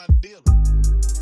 my dealer.